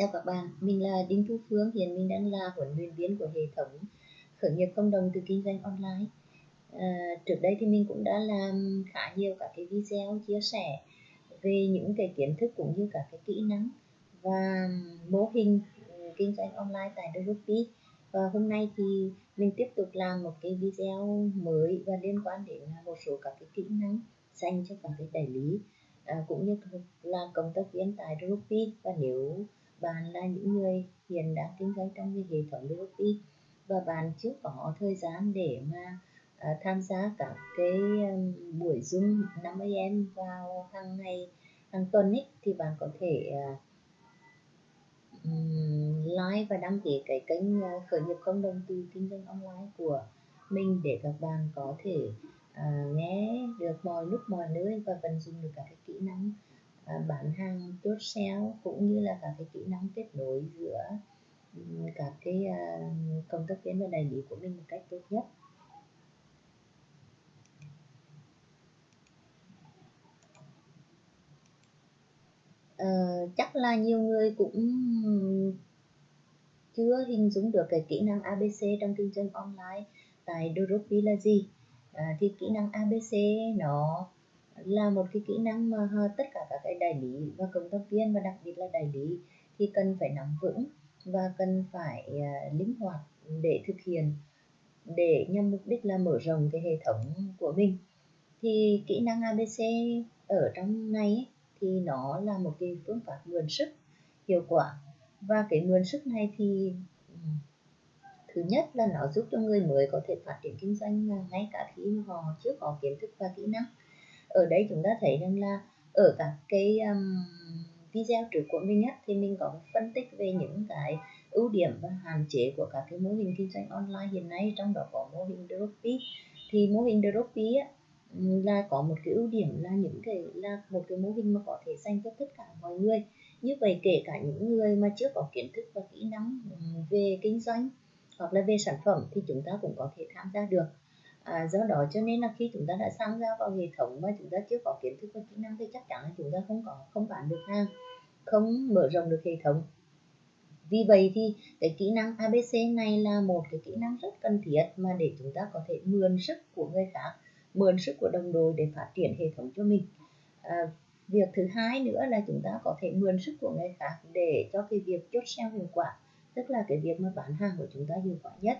Chào các bạn, mình là Đinh Thu Phương, hiện mình đang là huấn luyện viên của hệ thống khởi nghiệp cộng đồng từ kinh doanh online. À, trước đây thì mình cũng đã làm khá nhiều các cái video chia sẻ về những cái kiến thức cũng như các cái kỹ năng và mô hình ừ, kinh doanh online tại Dropi. Và hôm nay thì mình tiếp tục làm một cái video mới và liên quan đến một số các cái kỹ năng dành cho các cái đại lý à, cũng như là cộng tác viên tại Dropi và nếu bạn là những người hiện đang kinh doanh trong cái hệ thống BOT và bạn chưa có thời gian để mà uh, tham gia các cái um, buổi zoom 50 em vào hàng ngày hàng tuần ấy thì bạn có thể uh, like và đăng ký cái kênh uh, khởi nghiệp cộng đồng từ kinh doanh online của mình để các bạn có thể uh, nghe được mọi lúc mọi nơi và vận dụng được các cái kỹ năng À, bán hàng chốt sale cũng như là các cái kỹ năng kết nối giữa các cái à, công tác viên và đại lý của mình một cách tốt nhất. Uh, chắc là nhiều người cũng chưa hình dung được cái kỹ năng ABC trong kinh doanh online tại Doropi là gì. À, thì kỹ năng ABC nó là một cái kỹ năng mà tất cả các cái đại lý và cộng tác viên và đặc biệt là đại lý thì cần phải nắm vững và cần phải à, linh hoạt để thực hiện, để nhằm mục đích là mở rộng cái hệ thống của mình. Thì kỹ năng ABC ở trong này thì nó là một cái phương pháp mượn sức hiệu quả. Và cái mượn sức này thì thứ nhất là nó giúp cho người mới có thể phát triển kinh doanh ngay cả khi họ chưa có kiến thức và kỹ năng ở đây chúng ta thấy rằng là ở các cái um, video trước của mình á, thì mình có phân tích về những cái ưu điểm và hạn chế của các cái mô hình kinh doanh online hiện nay trong đó có mô hình Dropy thì mô hình Dropy á, là có một cái ưu điểm là những cái là một cái mô hình mà có thể dành cho tất cả mọi người. Như vậy kể cả những người mà chưa có kiến thức và kỹ năng về kinh doanh hoặc là về sản phẩm thì chúng ta cũng có thể tham gia được à, do đó cho nên là khi chúng ta đã tham gia vào hệ thống mà chúng ta chưa có kiến thức và kỹ năng thì chắc chắn là chúng ta không có không bán được hàng không mở rộng được hệ thống. Vì vậy thì cái kỹ năng ABC này là một cái kỹ năng rất cần thiết mà để chúng ta có thể mượn sức của người khác mượn sức của đồng đội để phát triển hệ thống cho mình. À, việc thứ hai nữa là chúng ta có thể mượn sức của người khác để cho cái việc chốt sale hiệu quả tức là cái việc mà bán hàng của chúng ta hiệu quả nhất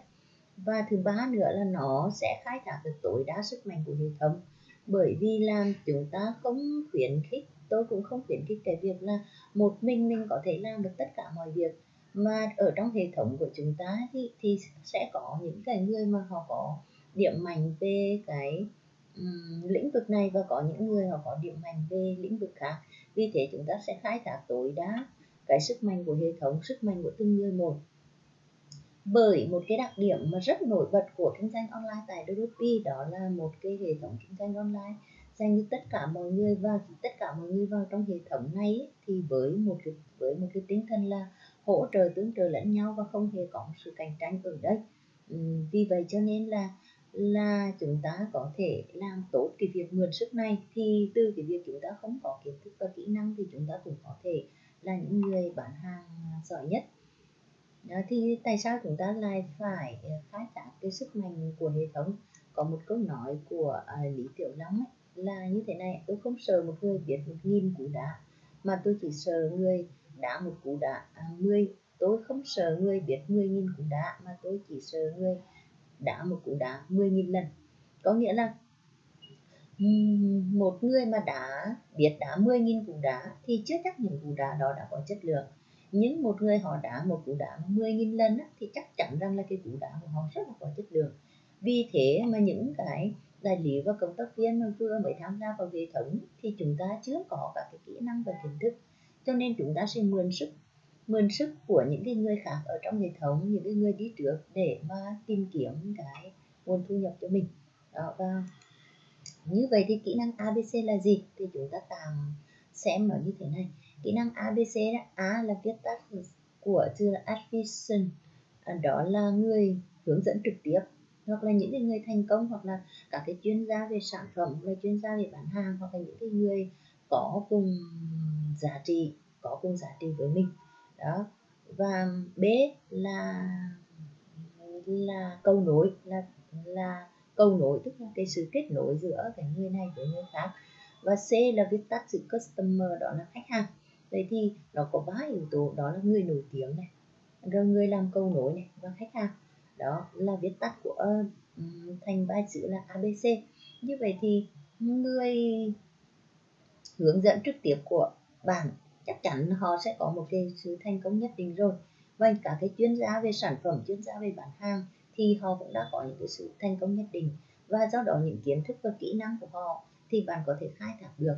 và thứ ba nữa là nó sẽ khai thác được tối đa sức mạnh của hệ thống. Bởi vì là chúng ta không khuyến khích tôi cũng không khuyến khích cái việc là một mình mình có thể làm được tất cả mọi việc. Mà ở trong hệ thống của chúng ta thì, thì sẽ có những cái người mà họ có điểm mạnh về cái um, lĩnh vực này và có những người họ có điểm mạnh về lĩnh vực khác. Vì thế chúng ta sẽ khai thác tối đa cái sức mạnh của hệ thống sức mạnh của từng người một bởi một cái đặc điểm mà rất nổi bật của kinh doanh online tại Doropi đó là một cái hệ thống kinh doanh online dành cho tất cả mọi người và tất cả mọi người vào trong hệ thống này thì với một cái, với một cái tinh thần là hỗ trợ tương trợ lẫn nhau và không hề có sự cạnh tranh ở đây. Vì vậy cho nên là là chúng ta có thể làm tốt cái việc mượn sức này. Thì từ cái việc chúng ta không có kiến thức và kỹ năng thì chúng ta cũng có thể là những người bán hàng giỏi nhất đó, thì tại sao chúng ta lại phải ờ, khai thác cái sức mạnh của hệ thống? Có một câu nói của uh, lý tiểu long ấy, là như thế này tôi không sợ một người biết một nghìn cú đá mà tôi chỉ sợ người đá một cú đá à, mười. Tôi không sợ người biết mười nghìn cú đá mà tôi chỉ sợ người đá một cú đá mười nghìn lần. Có nghĩa là một người mà đã biết đá mười nghìn cú đá thì chưa chắc những cú đá đó đã có chất lượng nhưng một người họ đá một cú đá 10.000 lần á, thì chắc chắn rằng là cái cú đá của họ rất là có chất lượng. Vì thế mà những cái đại lý và công tác viên mà vừa mới tham gia vào hệ thống thì chúng ta chưa có các cái kỹ năng và kiến thức. Cho nên chúng ta sẽ mượn sức mượn sức của những cái người khác ở trong hệ thống những cái người đi trước để mà tìm kiếm cái nguồn thu nhập cho mình. Đó và như vậy thì kỹ năng ABC là gì? Thì chúng ta tạm xem nó như thế này kỹ năng ABC đó. A là viết tắt của từ advision à, đó là người hướng dẫn trực tiếp, hoặc là những người thành công, hoặc là các cái chuyên gia về sản phẩm, hoặc là chuyên gia về bán hàng, hoặc là những cái người có cùng giá trị, có cùng giá trị với mình. Đó. Và b là là cầu nối, là là cầu nối, tức là cái sự kết nối giữa cái người này với người khác. Và c là viết tắt chữ customer, đó là khách hàng vậy thì nó có ba yếu tố đó là người nổi tiếng này rồi người làm cầu nối này và khách hàng. Đó là viết tắt của uh, thành ba chữ là abc như vậy thì người hướng dẫn trực tiếp của bạn chắc chắn họ sẽ có một cái sự thành công nhất định rồi. Và cả cái chuyên gia về sản phẩm chuyên gia về bán hàng thì họ cũng đã có những cái sự thành công nhất định. Và do đó những kiến thức và kỹ năng của họ thì bạn có thể khai thác được.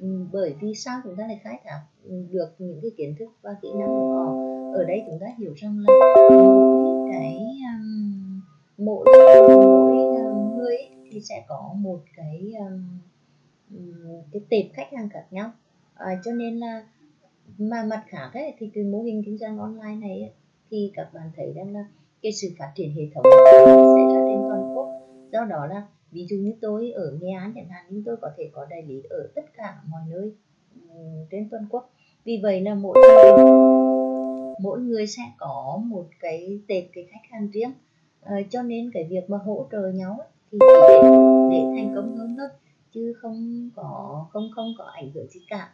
Ừ, bởi vì sao chúng ta lại khai thác ừ, được những cái kiến thức và kỹ năng của họ? Ở đây chúng ta hiểu rằng là mỗi cái um, mỗi mỗi um, người thì sẽ có một cái um, cái tệp khách hàng khác nhau. À, cho nên là mà mặt khác ấy, thì cái mô hình kinh doanh online này ấy, thì các bạn thấy rằng là cái sự phát triển hệ thống sẽ là trên toàn quốc. Do đó là ví dụ như tôi ở nghệ an chẳng hạn nhưng tôi có thể có đại lý ở tất cả mọi nơi ừ, trên toàn quốc. Vì vậy là mỗi người mỗi người sẽ có một cái tệp cái khách hàng riêng. À, cho nên cái việc mà hỗ trợ nhau ấy, thì để, để thành công hơn thôi chứ không có không không có ảnh hưởng gì cả.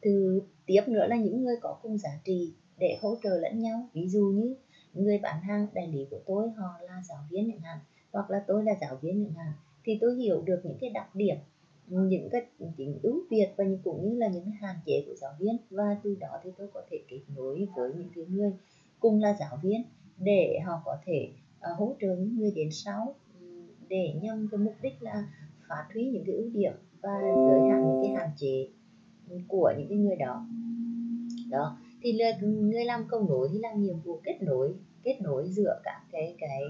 Từ tiếp nữa là những người có cùng giá trị để hỗ trợ lẫn nhau. Ví dụ như người bán hàng đại lý của tôi họ là giáo viên chẳng hạn hoặc là tôi là giáo viên chẳng hạn thì tôi hiểu được những cái đặc điểm những cái tính ưu việt và những cũng như là những cái hạn chế của giáo viên. Và từ đó thì tôi có thể kết nối với những cái người cùng là giáo viên để họ có thể uh, hỗ trợ những người đến sau để nhằm cái mục đích là phát huy những cái ưu điểm và giới hạn những cái hạn chế của những cái người đó. Đó thì là người làm cầu nối thì làm nhiệm vụ kết nối kết nối giữa các cái cái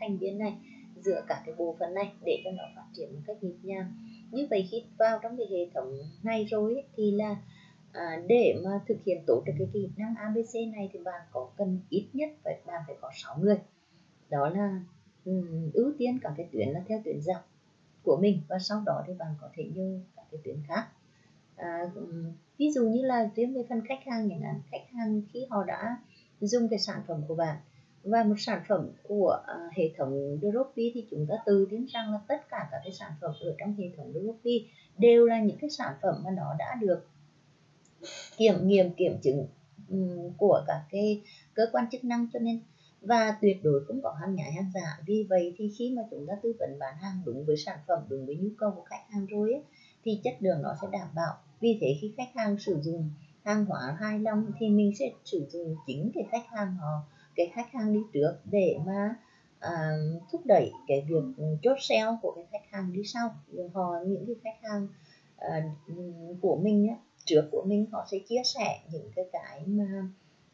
thành viên này giữa các cái bộ phận này để cho nó phát triển một cách nhịp nhàng. Như vậy khi vào trong cái hệ thống này rồi ấy, thì là à, để mà thực hiện tốt được cái kỹ năng ABC này thì bạn có cần ít nhất phải bạn phải có 6 người. Đó là um, ưu tiên các cái tuyến là theo tuyến dọc của mình và sau đó thì bạn có thể như các cái tuyến khác. À, ví dụ như là riêng về phần khách hàng chẳng hạn khách hàng khi họ đã dùng cái sản phẩm của bạn và một sản phẩm của à, hệ thống Dropi thì chúng ta tự tin rằng là tất cả các cái sản phẩm ở trong hệ thống Dropi đều là những cái sản phẩm mà nó đã được kiểm nghiệm kiểm chứng của các cái cơ quan chức năng. Cho nên và tuyệt đối không có hàng nhái hàng giả. Vì vậy thì khi mà chúng ta tư vấn bán hàng đúng với sản phẩm đúng với nhu cầu của khách hàng rồi ấy, thì chất lượng nó sẽ đảm bảo. Vì thế khi khách hàng sử dụng hàng hóa hài lòng thì mình sẽ sử dụng chính cái khách hàng họ cái khách hàng đi trước để mà à, thúc đẩy cái việc chốt sale của cái khách hàng đi sau. Họ những cái khách hàng à, của mình á, trước của mình họ sẽ chia sẻ những cái cái mà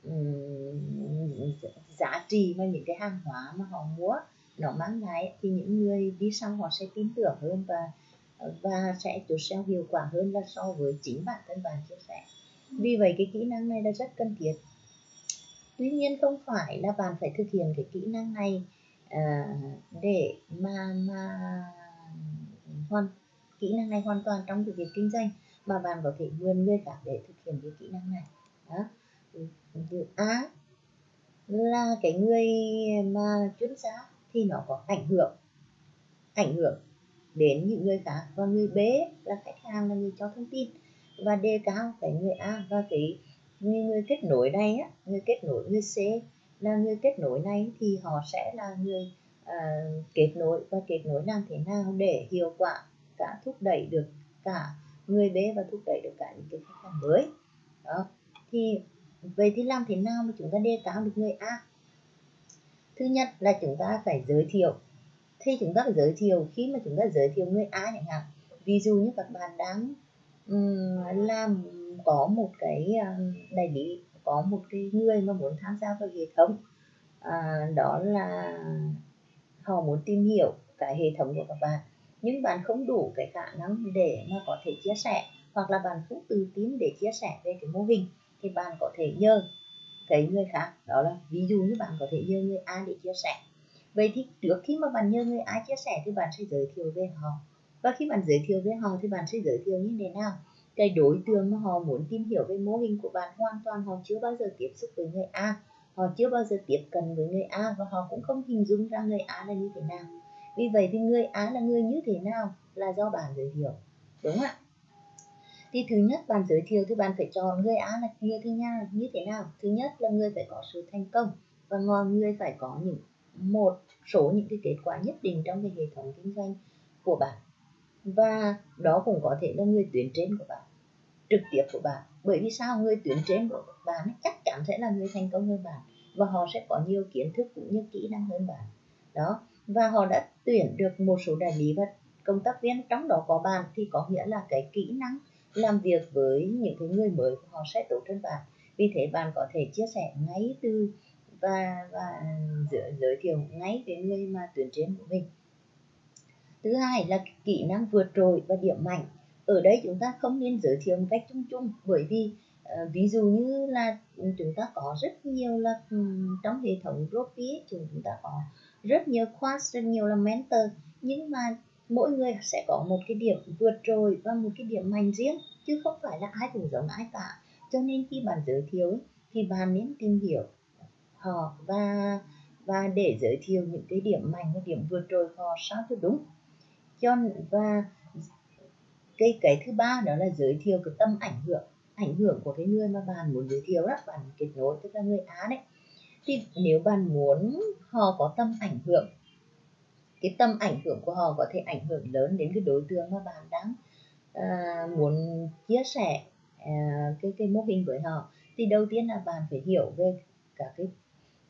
um, giá trị và những cái hàng hóa mà họ mua nó mang lại thì những người đi sau họ sẽ tin tưởng hơn và và sẽ chốt sale hiệu quả hơn là so với chính bản thân bạn chia sẻ. Vì vậy cái kỹ năng này là rất cần thiết tuy nhiên không phải là bạn phải thực hiện cái kỹ năng này à, để mà mà hoàn kỹ năng này hoàn toàn trong cái việc kinh doanh mà bạn có thể mượn người khác để thực hiện cái kỹ năng này. Đó. A là cái người mà chuyên gia thì nó có ảnh hưởng ảnh hưởng đến những người khác. Và người B là khách hàng là người cho thông tin. Và đề cao cái người A và cái người, người kết nối này á người kết nối người C là người kết nối này thì họ sẽ là người uh, kết nối và kết nối làm thế nào để hiệu quả cả thúc đẩy được cả người B và thúc đẩy được cả những cái khách hàng mới. Đó thì vậy thì làm thế nào mà chúng ta đề cao được người A? Thứ nhất là chúng ta phải giới thiệu. Thì chúng ta phải giới thiệu khi mà chúng ta giới thiệu người A chẳng hạn ví dụ như các bạn đang um, làm có một cái à, đại lý có một cái người mà muốn tham gia vào hệ thống. À, đó là họ muốn tìm hiểu cái hệ thống của các bạn. Nhưng bạn không đủ cái khả năng để mà có thể chia sẻ hoặc là bạn không tự tin để chia sẻ về cái mô hình thì bạn có thể nhờ cái người khác. Đó là ví dụ như bạn có thể nhờ người A để chia sẻ. Vậy thì trước khi mà bạn nhờ người A chia sẻ thì bạn sẽ giới thiệu về họ. Và khi bạn giới thiệu với họ thì bạn sẽ giới thiệu như thế nào? Cái đối tượng mà họ muốn tìm hiểu về mô hình của bạn hoàn toàn, họ chưa bao giờ tiếp xúc với người A. Họ chưa bao giờ tiếp cận với người A và họ cũng không hình dung ra người A là như thế nào. Vì vậy thì người A là người như thế nào là do bạn giới thiệu. Đúng không ạ? Thì thứ nhất bạn giới thiệu thì bạn phải chọn người A là như thế nào như thế nào. Thứ nhất là người phải có sự thành công và ngoài người phải có những, một số những cái kết quả nhất định trong cái hệ thống kinh doanh của bạn và đó cũng có thể là người tuyến trên của bạn trực tiếp của bạn. Bởi vì sao? Người tuyến trên của bạn chắc chắn sẽ là người thành công hơn bạn và họ sẽ có nhiều kiến thức cũng như kỹ năng hơn bạn. Đó và họ đã tuyển được một số đại lý và công tác viên. Trong đó có bạn thì có nghĩa là cái kỹ năng làm việc với những cái người mới của họ sẽ tốt hơn bạn. Vì thế bạn có thể chia sẻ ngay từ và và giới, giới thiệu ngay với người mà tuyển trên của mình thứ hai là kỹ năng vượt trội và điểm mạnh. Ở đây chúng ta không nên giới thiệu một cách chung chung bởi vì uh, ví dụ như là chúng ta có rất nhiều là um, trong hệ thống Ropi chúng ta có rất nhiều class rất nhiều là mentor nhưng mà mỗi người sẽ có một cái điểm vượt trội và một cái điểm mạnh riêng chứ không phải là ai cũng giống ai cả. Cho nên khi bạn giới thiệu thì bạn nên tìm hiểu họ và và để giới thiệu những cái điểm mạnh và điểm vượt trội họ sao cho đúng cho và cái cái thứ ba đó là giới thiệu cái tâm ảnh hưởng ảnh hưởng của cái người mà bạn muốn giới thiệu đó bạn kết nối tức là người á đấy. Thì nếu bạn muốn họ có tâm ảnh hưởng cái tâm ảnh hưởng của họ có thể ảnh hưởng lớn đến cái đối tượng mà bạn đang à, muốn chia sẻ à, cái cái mô hình với họ thì đầu tiên là bạn phải hiểu về cả cái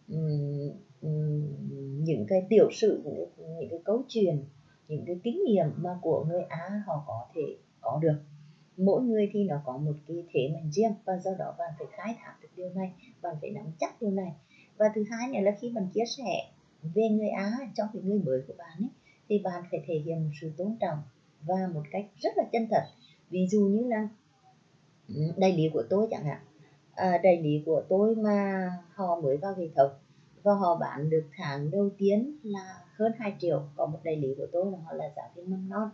um, um, những cái tiểu sử những cái, những cái câu chuyện những cái kinh nghiệm mà của người Á họ có thể có được. Mỗi người thì nó có một cái thế mạnh riêng và do đó bạn phải khai thác được điều này bạn phải nắm chắc điều này. Và thứ hai nữa là khi bạn chia sẻ về người Á cho cái người mới của bạn ấy, thì bạn phải thể hiện một sự tôn trọng và một cách rất là chân thật. Ví dụ như là ừ, đại lý của tôi chẳng hạn à, đại lý của tôi mà họ mới vào hệ thống và họ bán được tháng đầu tiên là hơn 2 triệu. Có một đại lý của tôi là họ là giáo viên mầm non.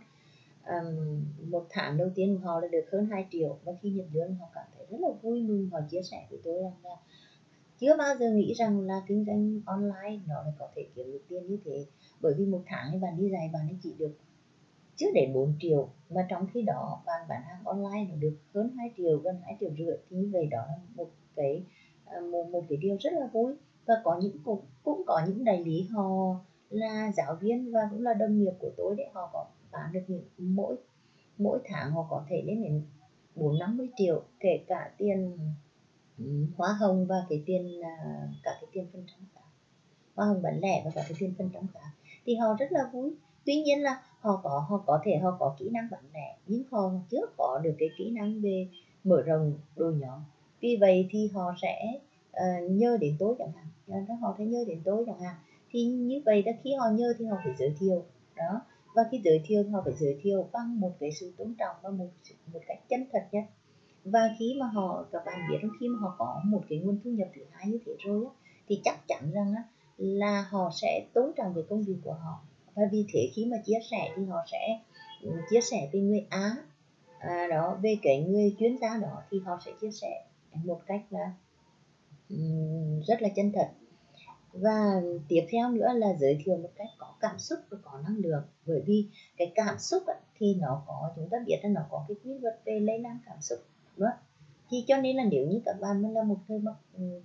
Um, một tháng đầu tiên của họ là được hơn 2 triệu. Và khi nhận lương họ cảm thấy rất là vui mừng. Họ chia sẻ với tôi rằng là chưa bao giờ nghĩ rằng là kinh doanh online nó lại có thể kiếm được tiền như thế. Bởi vì một tháng thì bạn đi dạy bạn ấy chỉ được chưa đến 4 triệu. Mà trong khi đó bạn bán hàng online nó được hơn 2 triệu gần 2 triệu rưỡi. Thì như vậy đó là một cái à, một, một cái điều rất là vui và có những cũng, cũng có những đại lý họ là giáo viên và cũng là đồng nghiệp của tôi để họ có bán được những mỗi mỗi tháng họ có thể lên đến bốn năm mươi triệu kể cả tiền ừ, hoa hồng và cái tiền à, cả cái tiền phần trăm khác. Hoa hồng bán lẻ và cả cái tiền phần trăm khác. Thì họ rất là vui. Tuy nhiên là họ có họ có thể họ có kỹ năng bán lẻ nhưng họ chưa có được cái kỹ năng về mở rộng đồ nhóm. Vì vậy thì họ sẽ Ờ, uh, nhớ đến tôi chẳng hạn. Họ sẽ nhớ đến tôi chẳng hạn. Thì như vậy là khi họ nhớ thì họ phải giới thiệu. Đó. Và khi giới thiệu thì họ phải giới thiệu bằng một cái sự tôn trọng và một một cách chân thật nhất. Và khi mà họ các bạn biết khi mà họ có một cái nguồn thu nhập thứ hai như thế rồi á, thì chắc chắn rằng á, là họ sẽ tôn trọng về công việc của họ. Và vì thế khi mà chia sẻ thì họ sẽ ừ, chia sẻ về người á à, đó về cái người chuyên gia đó thì họ sẽ chia sẻ một cách là rất là chân thật. Và tiếp theo nữa là giới thiệu một cách có cảm xúc và có năng lượng. Bởi vì cái cảm xúc ấy, thì nó có chúng ta biết là nó có cái quy luật về lây lan cảm xúc nữa thì cho nên là nếu như các bạn là một người mà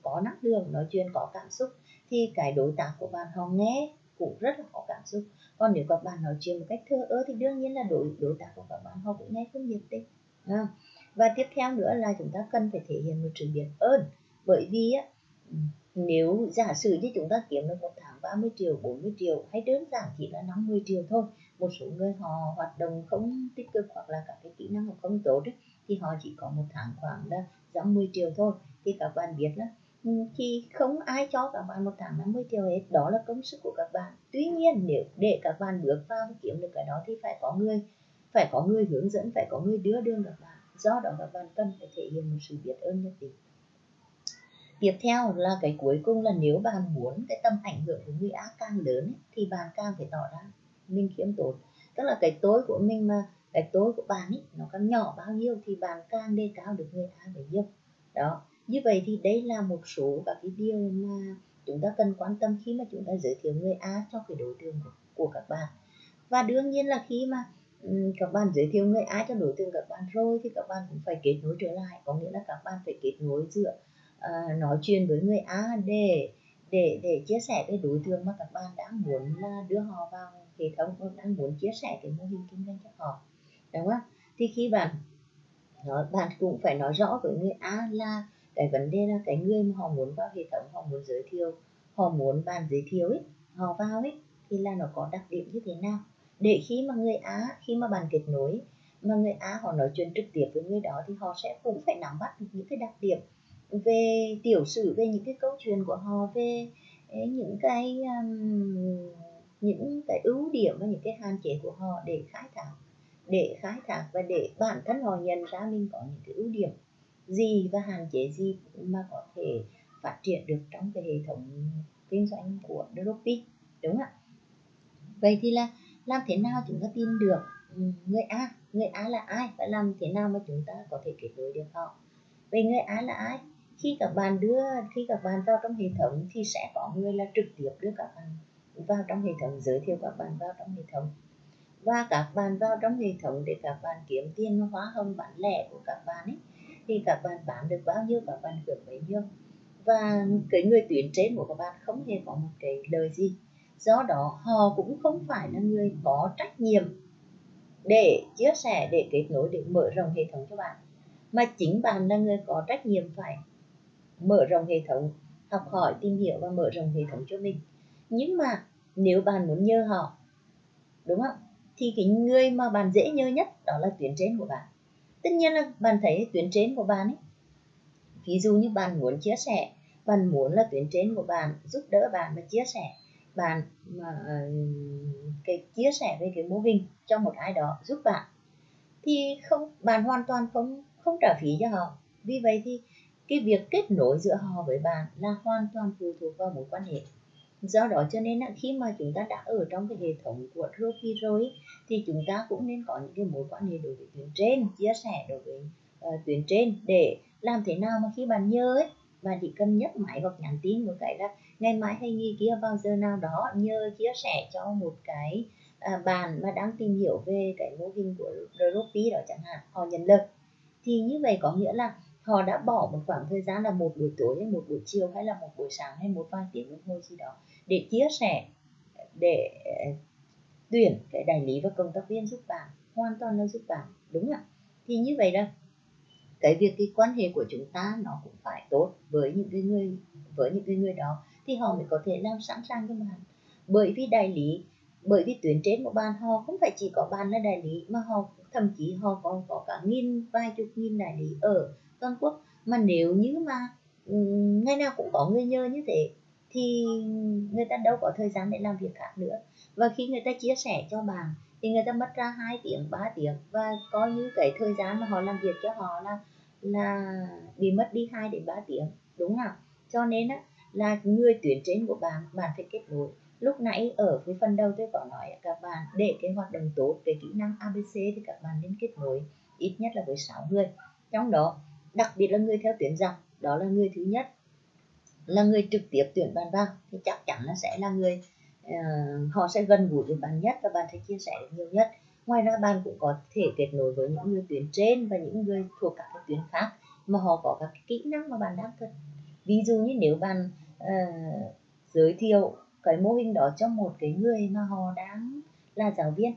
có năng lượng nói chuyện có cảm xúc thì cái đối tác của bạn họ nghe cũng rất là có cảm xúc. Còn nếu các bạn nói chuyện một cách thơ ơ thì đương nhiên là đối đối tác của các bạn họ cũng nghe không nhiệt tình và tiếp theo nữa là chúng ta cần phải thể hiện một sự biết ơn bởi vì á nếu giả sử như chúng ta kiếm được một tháng 30 triệu 40 triệu hay đơn giản chỉ là 50 triệu thôi một số người họ hoạt động không tích cực hoặc là các cái kỹ năng họ không tốt ấy, thì họ chỉ có một tháng khoảng là giảm 10 triệu thôi. Thì các bạn biết đó khi ừ, thì không ai cho các bạn một tháng 50 triệu hết đó là công sức của các bạn. Tuy nhiên nếu để các bạn bước vào kiếm được cái đó thì phải có người phải có người hướng dẫn phải có người đưa đường các bạn. Do đó các bạn cần phải thể hiện một sự biết ơn nhất định tiếp theo là cái cuối cùng là nếu bạn muốn cái tâm ảnh hưởng của người ác càng lớn ấy, thì bạn càng phải tỏ ra mình khiêm tốn. Tức là cái tối của mình mà cái tối của bạn ấy nó càng nhỏ bao nhiêu thì bạn càng đề cao được người A bấy nhiêu. Đó. Như vậy thì đây là một số các cái điều mà chúng ta cần quan tâm khi mà chúng ta giới thiệu người A cho cái đối tượng của, các bạn. Và đương nhiên là khi mà các bạn giới thiệu người A cho đối tượng các bạn rồi thì các bạn cũng phải kết nối trở lại. Có nghĩa là các bạn phải kết nối giữa uh, nói chuyện với người A để để để chia sẻ cái đối tượng mà các bạn đang muốn là đưa họ vào hệ thống đang muốn chia sẻ cái mô hình kinh doanh cho họ. Đúng không? Thì khi bạn nói bạn cũng phải nói rõ với người A là cái vấn đề là cái người mà họ muốn vào hệ thống họ muốn giới thiệu họ muốn bạn giới thiệu ấy họ vào ấy thì là nó có đặc điểm như thế nào? Để khi mà người Á khi mà bạn kết nối mà người Á họ nói chuyện trực tiếp với người đó thì họ sẽ cũng phải nắm bắt được những cái đặc điểm về tiểu sử về những cái câu chuyện của họ về những cái um, những cái ưu điểm và những cái hạn chế của họ để khai thác để khai thác và để bản thân họ nhận ra mình có những cái ưu điểm gì và hạn chế gì mà có thể phát triển được trong cái hệ thống kinh doanh của Dropi đúng không ạ? Vậy thì là làm thế nào chúng ta tin được người A? Người A là ai và làm thế nào mà chúng ta có thể kết nối được họ? Vậy người A là ai? Khi các bạn đưa khi các bạn vào trong hệ thống thì sẽ có người là trực tiếp đưa các bạn vào trong hệ thống giới thiệu các bạn vào trong hệ thống và các bạn vào trong hệ thống để các bạn kiếm tiền hóa hồng bán lẻ của các bạn ấy thì các bạn bán được bao nhiêu các bạn hưởng bấy nhiêu và cái người tuyển trên của các bạn không hề có một cái lời gì do đó họ cũng không phải là người có trách nhiệm để chia sẻ để kết nối để mở rộng hệ thống cho bạn mà chính bạn là người có trách nhiệm phải mở rộng hệ thống, học hỏi, tìm hiểu và mở rộng hệ thống cho mình. Nhưng mà nếu bạn muốn nhờ họ, đúng không? Thì cái người mà bạn dễ nhớ nhất đó là tuyến trên của bạn. Tất nhiên là bạn thấy tuyến trên của bạn ấy, ví dụ như bạn muốn chia sẻ, bạn muốn là tuyến trên của bạn giúp đỡ bạn mà chia sẻ, bạn mà ờ, cái chia sẻ về cái mô hình cho một ai đó giúp bạn, thì không, bạn hoàn toàn không không trả phí cho họ. Vì vậy thì cái việc kết nối giữa họ với bạn là hoàn toàn phụ thuộc vào mối quan hệ. Do đó cho nên là khi mà chúng ta đã ở trong cái hệ thống của Ropi rồi thì chúng ta cũng nên có những cái mối quan hệ đối với tuyến trên chia sẻ đối với uh, tuyến trên để làm thế nào mà khi bạn nhớ ấy bạn chỉ cần nhấc máy hoặc nhắn tin một cái là ngày mai hay nghi kia vào giờ nào đó nhớ chia sẻ cho một cái à, bạn mà đang tìm hiểu về cái mô hình của Ropi đó chẳng hạn họ nhận lời. Thì như vậy có nghĩa là họ đã bỏ một khoảng thời gian là một buổi tối hay một buổi chiều hay là một buổi sáng hay một vài tiếng đồng hồ gì đó để chia sẻ, để ờ, tuyển cái đại lý và công tác viên giúp bạn, hoàn toàn là giúp bạn, đúng ạ? Thì như vậy là cái việc cái quan hệ của chúng ta nó cũng phải tốt với những cái người, với những cái người đó thì họ mới có thể làm sẵn sàng cho bạn. Bởi vì đại lý, bởi vì tuyến trên của bạn, họ không phải chỉ có bạn là đại lý mà họ thậm chí họ còn có cả nghìn, vài chục nghìn đại lý ở toàn quốc. Mà nếu như mà ngày nào cũng có người nhờ như thế, thì người ta đâu có thời gian để làm việc khác nữa. Và khi người ta chia sẻ cho bạn, thì người ta mất ra 2 tiếng 3 tiếng. Và coi như cái thời gian mà họ làm việc cho họ là là bị mất đi 2 đến 3 tiếng, đúng không cho nên á, là người tuyển trên của bạn bạn phải kết nối lúc nãy ở cái phần đầu tôi có nói các bạn để cái hoạt động tốt cái kỹ năng ABC thì các bạn nên kết nối ít nhất là với 6 người. Trong đó đặc biệt là người theo tuyển dòng đó là người thứ nhất. Là người trực tiếp tuyển bạn vào thì chắc chắn là sẽ là người uh, họ sẽ gần gũi với bạn nhất và bạn sẽ chia sẻ được nhiều nhất. Ngoài ra bạn cũng có thể kết nối với những người tuyển trên và những người thuộc các cái tuyến khác mà họ có các kỹ năng mà bạn đang cần. Ví dụ như nếu bạn uh, giới thiệu cái mô hình đó cho một cái người mà họ đang là giáo viên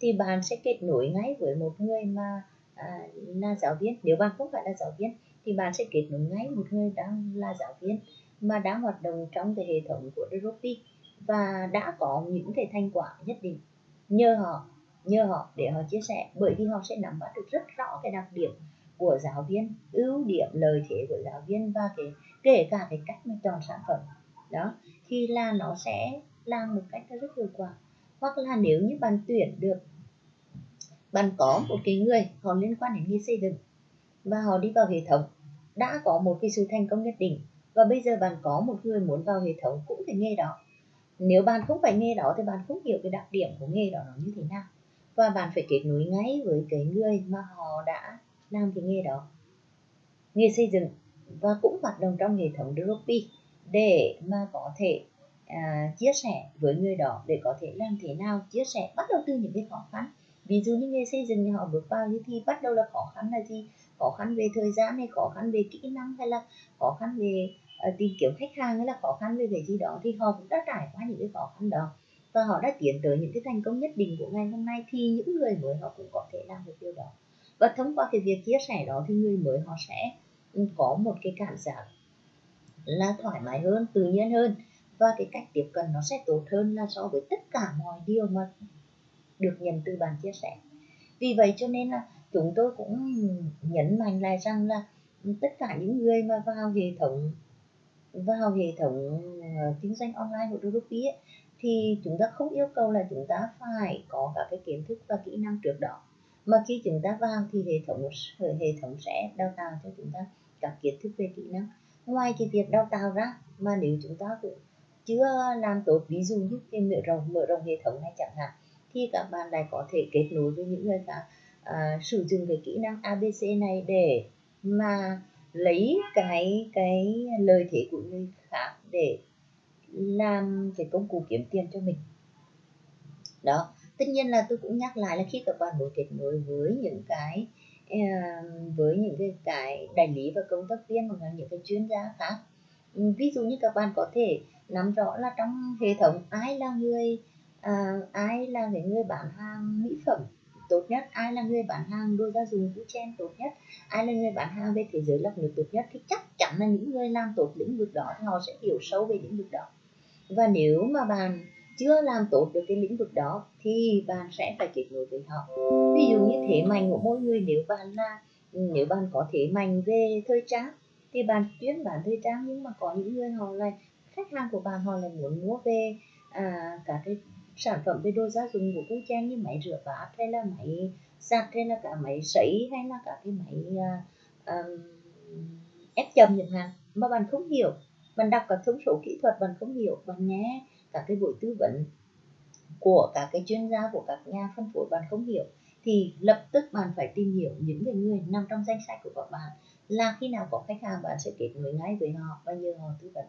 thì bạn sẽ kết nối ngay với một người mà à, là giáo viên. Nếu bạn không phải là giáo viên thì bạn sẽ kết nối ngay một người đang là giáo viên mà đang hoạt động trong cái hệ thống của Dropi và đã có những cái thành quả nhất định. Nhờ họ nhờ họ để họ chia sẻ bởi vì họ sẽ nắm bắt được rất rõ cái đặc điểm của giáo viên ưu điểm lợi thế của giáo viên và cái kể cả cái cách mà chọn sản phẩm. Đó thì là nó sẽ làm một cách rất hiệu quả. Hoặc là nếu như bạn tuyển được, bạn có một cái người họ liên quan đến nghề xây dựng và họ đi vào hệ thống, đã có một cái sự thành công nhất định và bây giờ bạn có một người muốn vào hệ thống cũng phải nghề đó. Nếu bạn không phải nghề đó thì bạn không hiểu cái đặc điểm của nghề đó nó như thế nào và bạn phải kết nối ngay với cái người mà họ đã làm cái nghề đó. Nghề xây dựng và cũng hoạt động trong hệ thống Dropi để mà có thể à, chia sẻ với người đó để có thể làm thế nào chia sẻ bắt đầu từ những cái khó khăn. Ví dụ như nghề xây dựng họ bước vào thì bắt đầu là khó khăn là gì? Khó khăn về thời gian hay khó khăn về kỹ năng hay là khó khăn về uh, tìm kiếm khách hàng hay là khó khăn về cái gì đó thì họ cũng đã trải qua những cái khó khăn đó. Và họ đã tiến tới những cái thành công nhất định của ngày hôm nay thì những người mới họ cũng có thể làm được điều đó. Và thông qua cái việc chia sẻ đó thì người mới họ sẽ ừ, có một cái cảm giác là thoải mái hơn tự nhiên hơn. Và cái cách tiếp cận nó sẽ tốt hơn là so với tất cả mọi điều mà được nhận từ bạn chia sẻ. Vì vậy cho nên là chúng tôi cũng nhấn mạnh lại rằng là tất cả những người mà vào hệ thống vào hệ thống ờ, kinh doanh online của Ruby ấy, thì chúng ta không yêu cầu là chúng ta phải có các cái kiến thức và kỹ năng trước đó. Mà khi chúng ta vào thì hệ thống hệ thống sẽ đào tạo cho chúng ta các kiến thức về kỹ năng ngoài cái việc đào tạo ra mà nếu chúng ta cũng chưa làm tốt ví dụ như cái mở rộng mở rộng hệ thống này chẳng hạn thì các bạn lại có thể kết nối với những người khác à, sử dụng cái kỹ năng ABC này để mà lấy cái cái lời thế của người khác để làm cái công cụ kiếm tiền cho mình. Đó tất nhiên là tôi cũng nhắc lại là khi các bạn muốn kết nối với những cái với những cái cái đại lý và công tác viên hoặc là những cái chuyên gia khác. Ừ, ví dụ như các bạn có thể nắm rõ là trong hệ thống ai là người à, ai là cái người bán hàng mỹ phẩm tốt nhất ai là người bán hàng đồ gia dụng vũ chen tốt nhất ai là người bán hàng về thế giới lọc nước tốt nhất thì chắc chắn là những người làm tốt lĩnh vực đó thì họ sẽ hiểu sâu về lĩnh vực đó. Và nếu mà bạn chưa làm tốt được cái lĩnh vực đó thì bạn sẽ phải kết nối với họ. Ví dụ như thế mạnh của mỗi người nếu bạn là nếu bạn có thế mạnh về thời trang thì bạn chuyên bán thời trang nhưng mà có những người họ lại khách hàng của bạn họ lại muốn mua về à, cả cái sản phẩm về đồ gia dụng của cô trang như máy rửa bát hay là máy giặt hay là cả máy sấy hay là cả cái máy à, à, ép chầm chẳng hạn mà bạn không hiểu. Bạn đọc các thông số kỹ thuật bạn không hiểu bạn nghe các cái buổi tư vấn của các cái chuyên gia, của các nhà phân phối bạn không hiểu, thì lập tức bạn phải tìm hiểu những cái người nằm trong danh sách của các bạn là khi nào có khách hàng bạn sẽ kết nối ngay với họ, và nhờ họ tư vấn.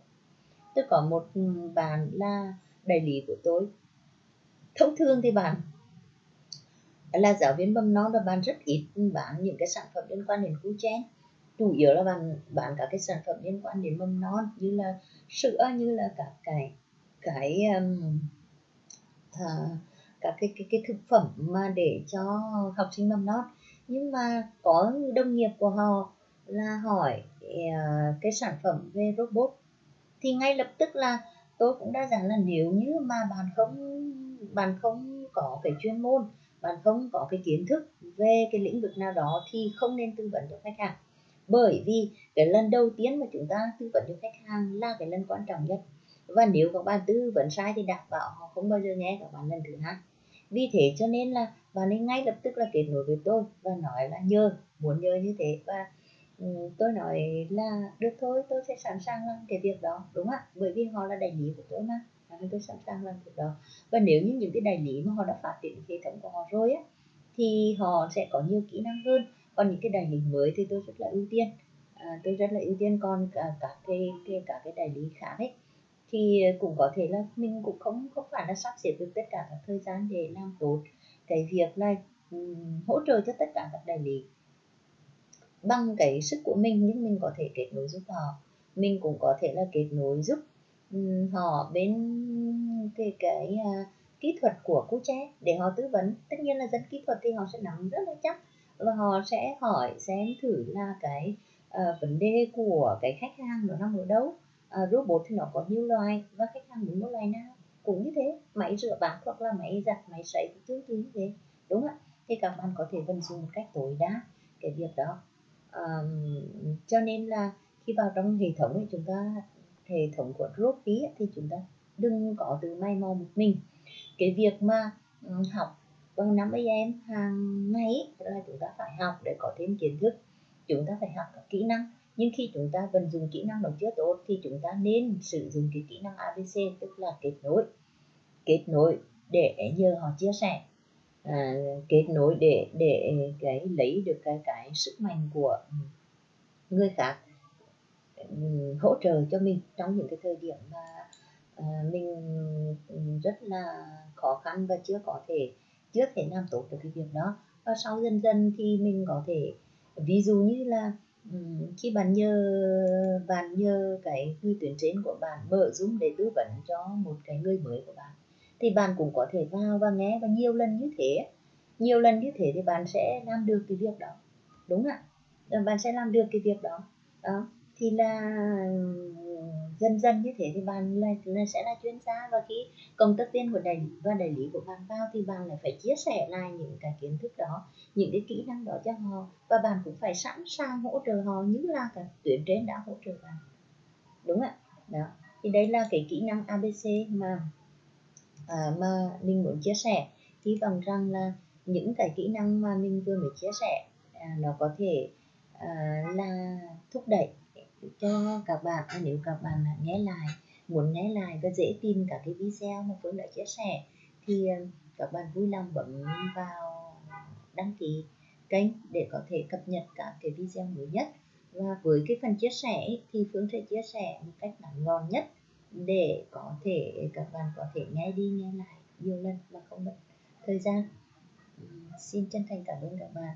Tôi có một ừ, bạn là đại lý của tôi. Thông thường thì bạn là giáo viên mầm non và bạn rất ít bán những cái sản phẩm liên quan đến cu chen chủ yếu là bạn, bán các cái sản phẩm liên quan đến mầm non, như là sữa, như là các cái cái um, uh, các cái, cái cái thực phẩm mà để cho học sinh mầm non. Nhưng mà có đồng nghiệp của họ là hỏi uh, cái sản phẩm về robot thì ngay lập tức là tôi cũng đã rằng là nếu như mà bạn không bạn không có cái chuyên môn bạn không có cái kiến thức về cái lĩnh vực nào đó thì không nên tư vấn cho khách hàng. Bởi vì cái lần đầu tiên mà chúng ta tư vấn cho khách hàng là cái lần quan trọng nhất và nếu các bạn tư vấn sai thì đảm bảo họ không bao giờ nghe các bạn lần thứ hai. Vì thế cho nên là bạn nên ngay lập tức là kết nối với tôi và nói là nhờ muốn nhờ như thế. Và ừ, tôi nói là được thôi tôi sẽ sẵn sàng làm cái việc đó đúng không ạ? Bởi vì họ là đại lý của tôi mà nên tôi sẵn sàng làm việc đó. Và nếu như những cái đại lý mà họ đã phát triển hệ thống của họ rồi á thì họ sẽ có nhiều kỹ năng hơn. Còn những cái đại lý mới thì tôi rất là ưu tiên. À, tôi rất là ưu tiên. Còn cả các cái, cái cả cái đại lý khác ấy thì cũng có thể là mình cũng không không phải là sắp xếp được tất cả các thời gian để làm tốt cái việc là um, hỗ trợ cho tất cả các đại lý. Bằng cái sức của mình nhưng mình có thể kết nối giúp họ. Mình cũng có thể là kết nối giúp um, họ bên cái cái uh, kỹ thuật của cô trẻ để họ tư vấn. Tất nhiên là dân kỹ thuật thì họ sẽ nắm rất là chắc và họ sẽ hỏi xem thử là cái uh, vấn đề của cái khách hàng nó nằm ở đâu uh, robot thì nó có nhiều loại và khách hàng muốn mua loại nào cũng như thế. Máy rửa bát hoặc là máy giặt máy sấy cũng tương tự như thế đúng không ạ? Thì các bạn có thể vận dụng một cách tối đa cái việc đó. Um, cho nên là khi vào trong hệ thống thì chúng ta hệ thống của Ropi thì chúng ta đừng có từ may mò một mình. Cái việc mà um, học bằng năm ấy em hàng ngày là chúng ta phải học để có thêm kiến thức. Chúng ta phải học các kỹ năng nhưng khi chúng ta vận dụng kỹ năng đó chưa tốt thì chúng ta nên sử dụng cái kỹ năng ABC tức là kết nối. Kết nối để nhờ họ chia sẻ. À, kết nối để để cái lấy được cái cái sức mạnh của người khác hỗ trợ cho mình trong những cái thời điểm mà à, mình rất là khó khăn và chưa có thể chưa thể làm tốt được cái việc đó. Và sau dần dần thì mình có thể ví dụ như là khi bạn nhờ bạn nhờ cái người tuyển trên của bạn mở zoom để tư vấn cho một cái người mới của bạn, thì bạn cũng có thể vào và nghe và nhiều lần như thế. Nhiều lần như thế thì bạn sẽ làm được cái việc đó, đúng ạ? Ờ, bạn sẽ làm được cái việc đó. Đó, thì là dần dần như thế thì bạn là, là sẽ là chuyên gia. Và khi công tác viên của đại lý và đại lý của bạn vào thì bạn lại phải chia sẻ lại những cái kiến thức đó những cái kỹ năng đó cho họ. Và bạn cũng phải sẵn sàng hỗ trợ họ như là cả tuyến trên đã hỗ trợ bạn. Đúng ạ. Đó. Thì đây là cái kỹ năng abc mà à, mà mình muốn chia sẻ. Hy vọng rằng là những cái kỹ năng mà mình vừa mới chia sẻ à, nó có thể à, là thúc đẩy cho các bạn à, nếu các bạn nghe lại, muốn nghe lại và dễ tìm cả cái video mà Phương đã chia sẻ thì à, các bạn vui lòng bấm vào đăng ký kênh để có thể cập nhật các cái video mới nhất. Và với cái phần chia sẻ thì Phương sẽ chia sẻ một cách ngắn gọn nhất để có thể, các bạn có thể nghe đi nghe lại nhiều lần mà không mất thời gian. Xin chân thành cảm ơn các bạn.